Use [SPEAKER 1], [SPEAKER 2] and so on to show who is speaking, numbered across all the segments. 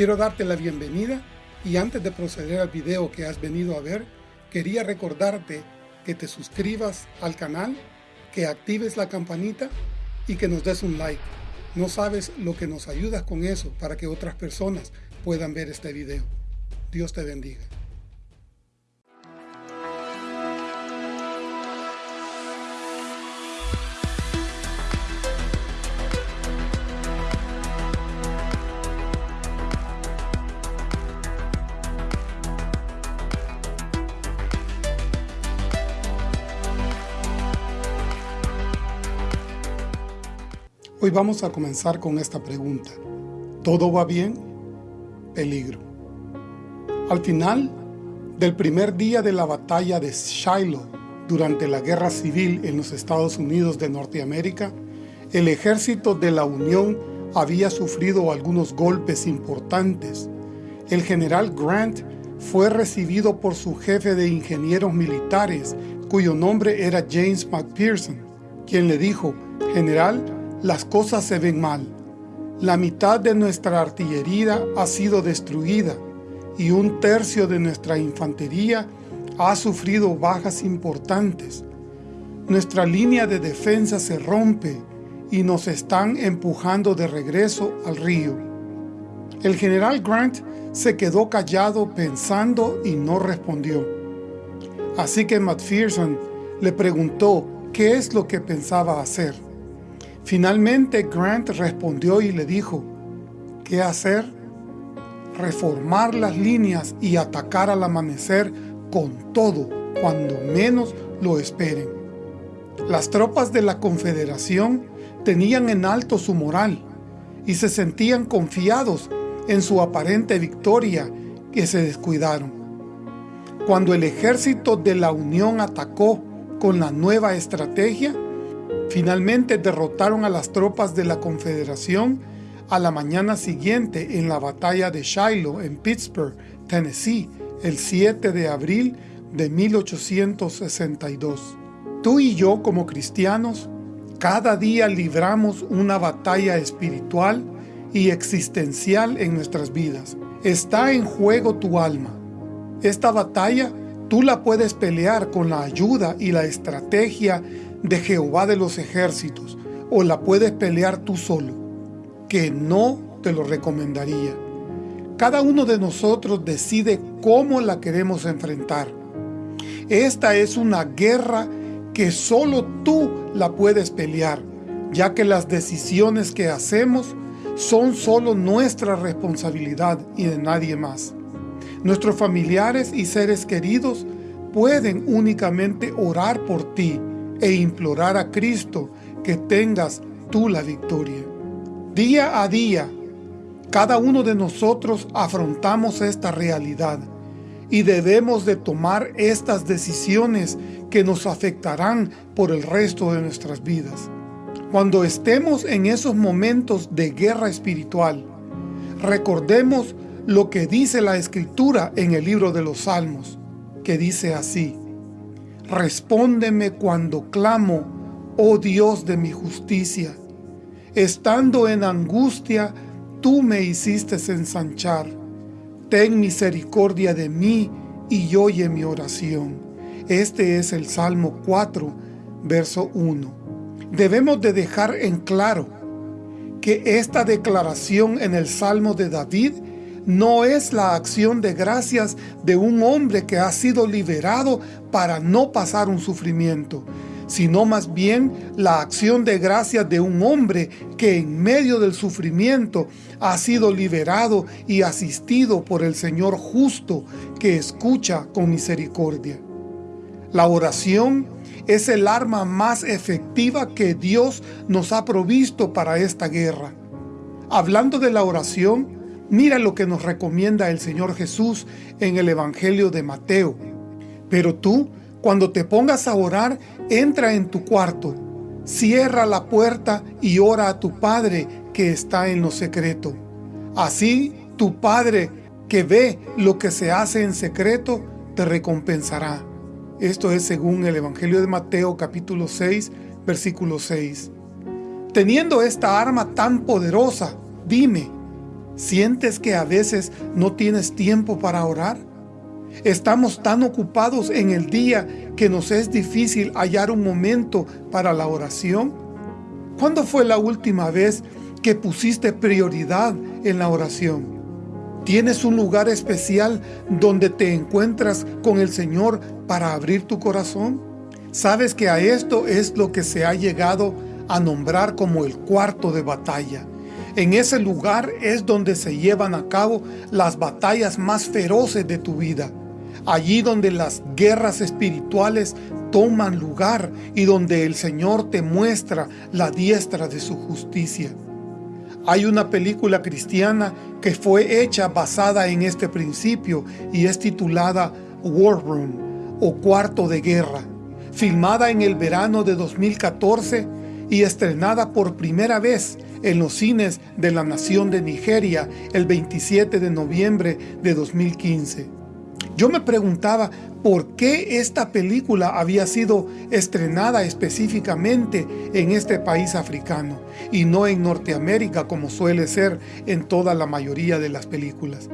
[SPEAKER 1] Quiero darte la bienvenida y antes de proceder al video que has venido a ver, quería recordarte que te suscribas al canal, que actives la campanita y que nos des un like. No sabes lo que nos ayudas con eso para que otras personas puedan ver este video. Dios te bendiga. Hoy vamos a comenzar con esta pregunta. ¿Todo va bien? Peligro. Al final del primer día de la batalla de Shiloh durante la Guerra Civil en los Estados Unidos de Norteamérica, el ejército de la Unión había sufrido algunos golpes importantes. El general Grant fue recibido por su jefe de ingenieros militares, cuyo nombre era James McPherson, quien le dijo, General, las cosas se ven mal. La mitad de nuestra artillería ha sido destruida y un tercio de nuestra infantería ha sufrido bajas importantes. Nuestra línea de defensa se rompe y nos están empujando de regreso al río. El general Grant se quedó callado pensando y no respondió. Así que McPherson le preguntó qué es lo que pensaba hacer. Finalmente Grant respondió y le dijo, ¿qué hacer? Reformar las líneas y atacar al amanecer con todo cuando menos lo esperen. Las tropas de la Confederación tenían en alto su moral y se sentían confiados en su aparente victoria que se descuidaron. Cuando el ejército de la Unión atacó con la nueva estrategia, Finalmente derrotaron a las tropas de la Confederación a la mañana siguiente en la batalla de Shiloh en Pittsburgh, Tennessee, el 7 de abril de 1862. Tú y yo como cristianos, cada día libramos una batalla espiritual y existencial en nuestras vidas. Está en juego tu alma. Esta batalla tú la puedes pelear con la ayuda y la estrategia de Jehová de los ejércitos, o la puedes pelear tú solo, que no te lo recomendaría. Cada uno de nosotros decide cómo la queremos enfrentar. Esta es una guerra que solo tú la puedes pelear, ya que las decisiones que hacemos son solo nuestra responsabilidad y de nadie más. Nuestros familiares y seres queridos pueden únicamente orar por ti e implorar a Cristo que tengas tú la victoria. Día a día, cada uno de nosotros afrontamos esta realidad y debemos de tomar estas decisiones que nos afectarán por el resto de nuestras vidas. Cuando estemos en esos momentos de guerra espiritual, recordemos lo que dice la Escritura en el libro de los Salmos, que dice así, Respóndeme cuando clamo, oh Dios de mi justicia. Estando en angustia, tú me hiciste ensanchar. Ten misericordia de mí y oye mi oración. Este es el Salmo 4, verso 1. Debemos de dejar en claro que esta declaración en el Salmo de David no es la acción de gracias de un hombre que ha sido liberado para no pasar un sufrimiento, sino más bien la acción de gracias de un hombre que en medio del sufrimiento ha sido liberado y asistido por el Señor justo que escucha con misericordia. La oración es el arma más efectiva que Dios nos ha provisto para esta guerra. Hablando de la oración, Mira lo que nos recomienda el Señor Jesús en el Evangelio de Mateo. Pero tú, cuando te pongas a orar, entra en tu cuarto, cierra la puerta y ora a tu Padre que está en lo secreto. Así tu Padre que ve lo que se hace en secreto, te recompensará. Esto es según el Evangelio de Mateo capítulo 6, versículo 6. Teniendo esta arma tan poderosa, dime, ¿Sientes que a veces no tienes tiempo para orar? Estamos tan ocupados en el día que nos es difícil hallar un momento para la oración. ¿Cuándo fue la última vez que pusiste prioridad en la oración? ¿Tienes un lugar especial donde te encuentras con el Señor para abrir tu corazón? Sabes que a esto es lo que se ha llegado a nombrar como el cuarto de batalla. En ese lugar es donde se llevan a cabo las batallas más feroces de tu vida. Allí donde las guerras espirituales toman lugar y donde el Señor te muestra la diestra de su justicia. Hay una película cristiana que fue hecha basada en este principio y es titulada War Room o Cuarto de Guerra, filmada en el verano de 2014 y estrenada por primera vez en los cines de la nación de Nigeria el 27 de noviembre de 2015. Yo me preguntaba por qué esta película había sido estrenada específicamente en este país africano y no en Norteamérica como suele ser en toda la mayoría de las películas.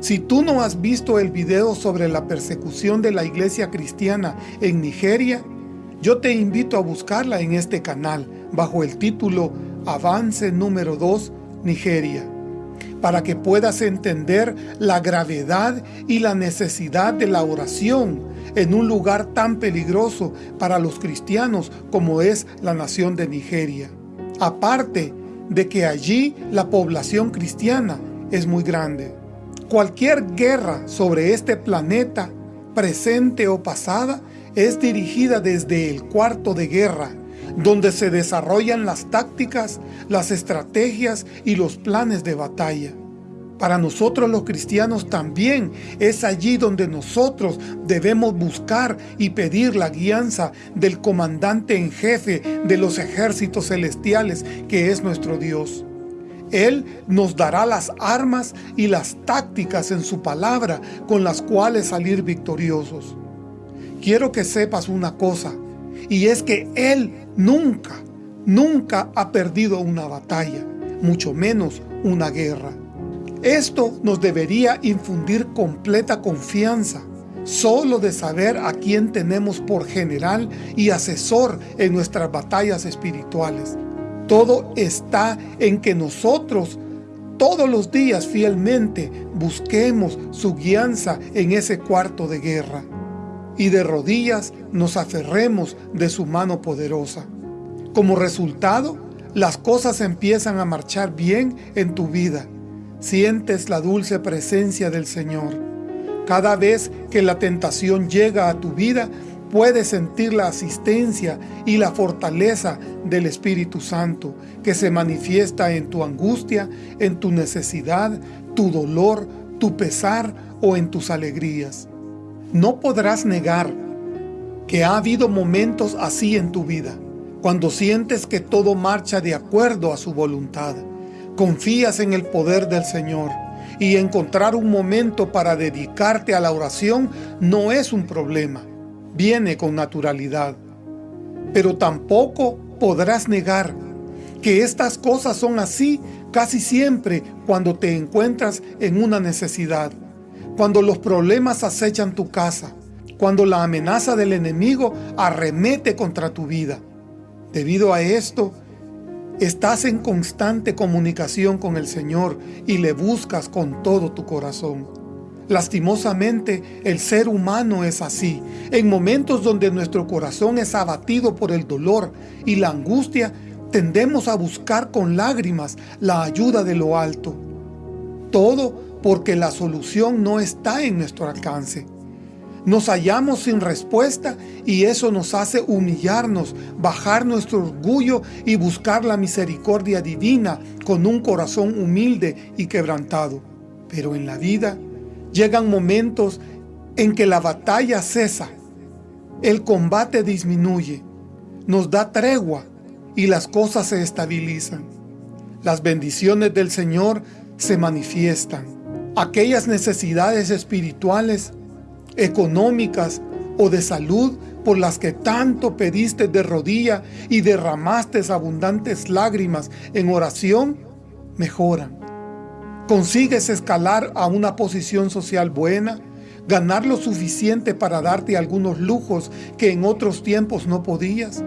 [SPEAKER 1] Si tú no has visto el video sobre la persecución de la iglesia cristiana en Nigeria, yo te invito a buscarla en este canal bajo el título Avance número 2 Nigeria para que puedas entender la gravedad y la necesidad de la oración en un lugar tan peligroso para los cristianos como es la nación de Nigeria. Aparte de que allí la población cristiana es muy grande. Cualquier guerra sobre este planeta, presente o pasada, es dirigida desde el cuarto de guerra, donde se desarrollan las tácticas, las estrategias y los planes de batalla. Para nosotros los cristianos también es allí donde nosotros debemos buscar y pedir la guianza del comandante en jefe de los ejércitos celestiales que es nuestro Dios. Él nos dará las armas y las tácticas en su palabra con las cuales salir victoriosos. Quiero que sepas una cosa, y es que Él nunca, nunca ha perdido una batalla, mucho menos una guerra. Esto nos debería infundir completa confianza, solo de saber a quién tenemos por general y asesor en nuestras batallas espirituales. Todo está en que nosotros todos los días fielmente busquemos su guianza en ese cuarto de guerra y de rodillas nos aferremos de su mano poderosa. Como resultado, las cosas empiezan a marchar bien en tu vida. Sientes la dulce presencia del Señor. Cada vez que la tentación llega a tu vida, puedes sentir la asistencia y la fortaleza del Espíritu Santo que se manifiesta en tu angustia, en tu necesidad, tu dolor, tu pesar o en tus alegrías. No podrás negar que ha habido momentos así en tu vida, cuando sientes que todo marcha de acuerdo a su voluntad. Confías en el poder del Señor y encontrar un momento para dedicarte a la oración no es un problema, viene con naturalidad. Pero tampoco podrás negar que estas cosas son así casi siempre cuando te encuentras en una necesidad cuando los problemas acechan tu casa, cuando la amenaza del enemigo arremete contra tu vida. Debido a esto, estás en constante comunicación con el Señor y le buscas con todo tu corazón. Lastimosamente, el ser humano es así. En momentos donde nuestro corazón es abatido por el dolor y la angustia, tendemos a buscar con lágrimas la ayuda de lo alto. Todo porque la solución no está en nuestro alcance. Nos hallamos sin respuesta y eso nos hace humillarnos, bajar nuestro orgullo y buscar la misericordia divina con un corazón humilde y quebrantado. Pero en la vida llegan momentos en que la batalla cesa, el combate disminuye, nos da tregua y las cosas se estabilizan. Las bendiciones del Señor se manifiestan aquellas necesidades espirituales, económicas o de salud por las que tanto pediste de rodilla y derramaste abundantes lágrimas en oración, mejoran. consigues escalar a una posición social buena, ganar lo suficiente para darte algunos lujos que en otros tiempos no podías,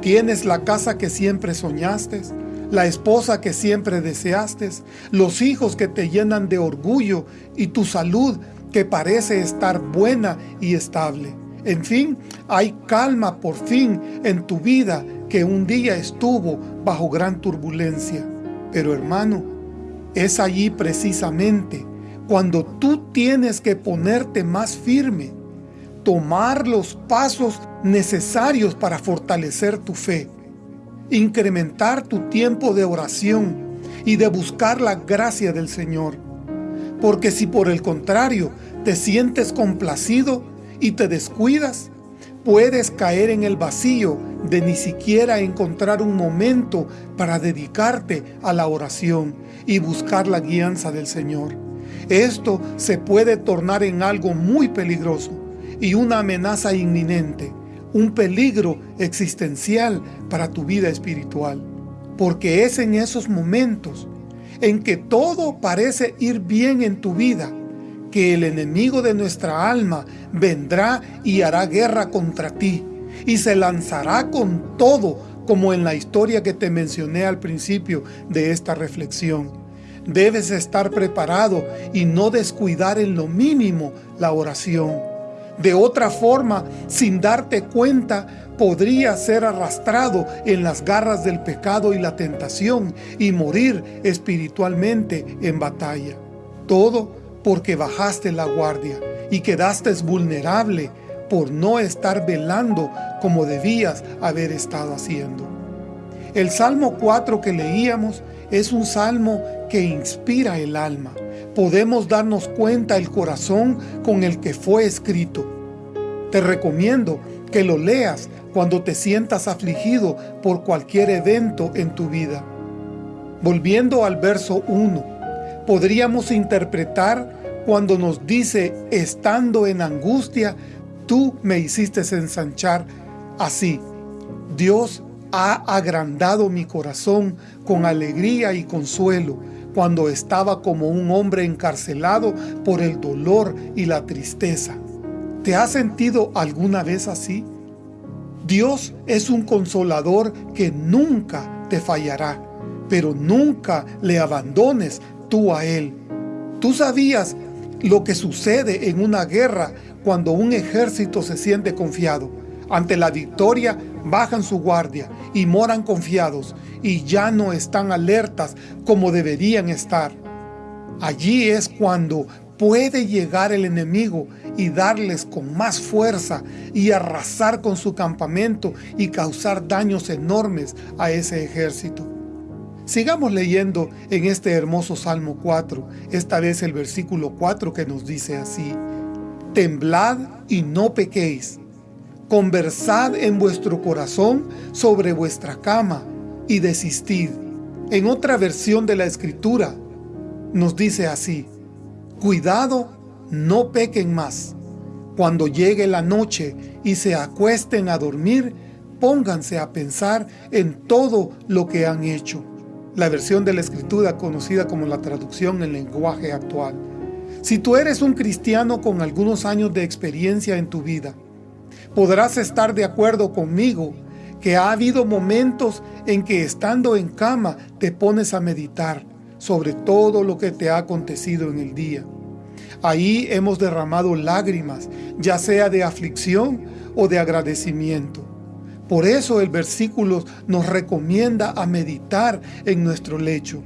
[SPEAKER 1] tienes la casa que siempre soñaste, la esposa que siempre deseaste, los hijos que te llenan de orgullo y tu salud que parece estar buena y estable. En fin, hay calma por fin en tu vida que un día estuvo bajo gran turbulencia. Pero hermano, es allí precisamente cuando tú tienes que ponerte más firme, tomar los pasos necesarios para fortalecer tu fe, incrementar tu tiempo de oración y de buscar la gracia del Señor. Porque si por el contrario te sientes complacido y te descuidas, puedes caer en el vacío de ni siquiera encontrar un momento para dedicarte a la oración y buscar la guianza del Señor. Esto se puede tornar en algo muy peligroso y una amenaza inminente, un peligro existencial para tu vida espiritual. Porque es en esos momentos en que todo parece ir bien en tu vida, que el enemigo de nuestra alma vendrá y hará guerra contra ti, y se lanzará con todo, como en la historia que te mencioné al principio de esta reflexión. Debes estar preparado y no descuidar en lo mínimo la oración. De otra forma, sin darte cuenta, podría ser arrastrado en las garras del pecado y la tentación y morir espiritualmente en batalla. Todo porque bajaste la guardia y quedaste vulnerable por no estar velando como debías haber estado haciendo. El Salmo 4 que leíamos es un salmo que inspira el alma. Podemos darnos cuenta el corazón con el que fue escrito. Te recomiendo que lo leas cuando te sientas afligido por cualquier evento en tu vida. Volviendo al verso 1, podríamos interpretar cuando nos dice, estando en angustia, tú me hiciste ensanchar así. Dios ha agrandado mi corazón con alegría y consuelo cuando estaba como un hombre encarcelado por el dolor y la tristeza. ¿Te has sentido alguna vez así? Dios es un consolador que nunca te fallará, pero nunca le abandones tú a Él. Tú sabías lo que sucede en una guerra cuando un ejército se siente confiado. Ante la victoria bajan su guardia y moran confiados y ya no están alertas como deberían estar. Allí es cuando puede llegar el enemigo y darles con más fuerza y arrasar con su campamento y causar daños enormes a ese ejército. Sigamos leyendo en este hermoso Salmo 4, esta vez el versículo 4 que nos dice así, Temblad y no pequéis, conversad en vuestro corazón sobre vuestra cama y desistid. En otra versión de la Escritura nos dice así, Cuidado, no pequen más. Cuando llegue la noche y se acuesten a dormir, pónganse a pensar en todo lo que han hecho. La versión de la Escritura conocida como la traducción en lenguaje actual. Si tú eres un cristiano con algunos años de experiencia en tu vida, podrás estar de acuerdo conmigo que ha habido momentos en que estando en cama te pones a meditar sobre todo lo que te ha acontecido en el día. Ahí hemos derramado lágrimas, ya sea de aflicción o de agradecimiento. Por eso el versículo nos recomienda a meditar en nuestro lecho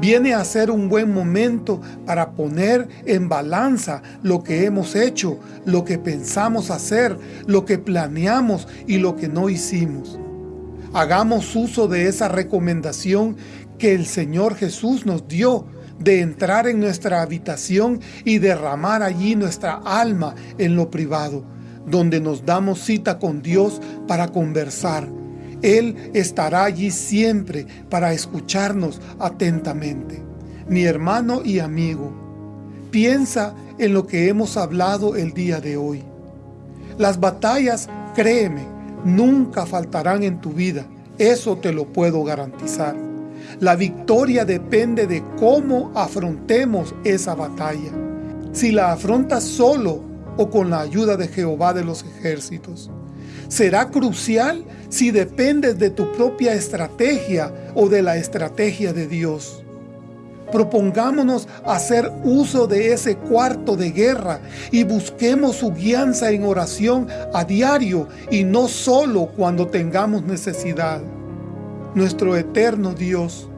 [SPEAKER 1] viene a ser un buen momento para poner en balanza lo que hemos hecho, lo que pensamos hacer, lo que planeamos y lo que no hicimos. Hagamos uso de esa recomendación que el Señor Jesús nos dio de entrar en nuestra habitación y derramar allí nuestra alma en lo privado, donde nos damos cita con Dios para conversar, él estará allí siempre para escucharnos atentamente. Mi hermano y amigo, piensa en lo que hemos hablado el día de hoy. Las batallas, créeme, nunca faltarán en tu vida, eso te lo puedo garantizar. La victoria depende de cómo afrontemos esa batalla. Si la afrontas solo o con la ayuda de Jehová de los ejércitos. Será crucial si dependes de tu propia estrategia o de la estrategia de Dios. Propongámonos hacer uso de ese cuarto de guerra y busquemos su guianza en oración a diario y no solo cuando tengamos necesidad. Nuestro eterno Dios,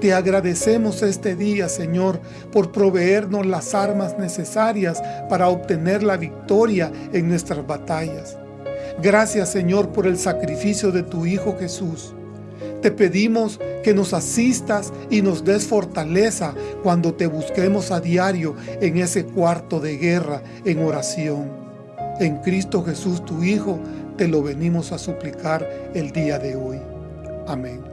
[SPEAKER 1] te agradecemos este día, Señor, por proveernos las armas necesarias para obtener la victoria en nuestras batallas. Gracias, Señor, por el sacrificio de tu Hijo Jesús. Te pedimos que nos asistas y nos des fortaleza cuando te busquemos a diario en ese cuarto de guerra en oración. En Cristo Jesús, tu Hijo, te lo venimos a suplicar el día de hoy. Amén.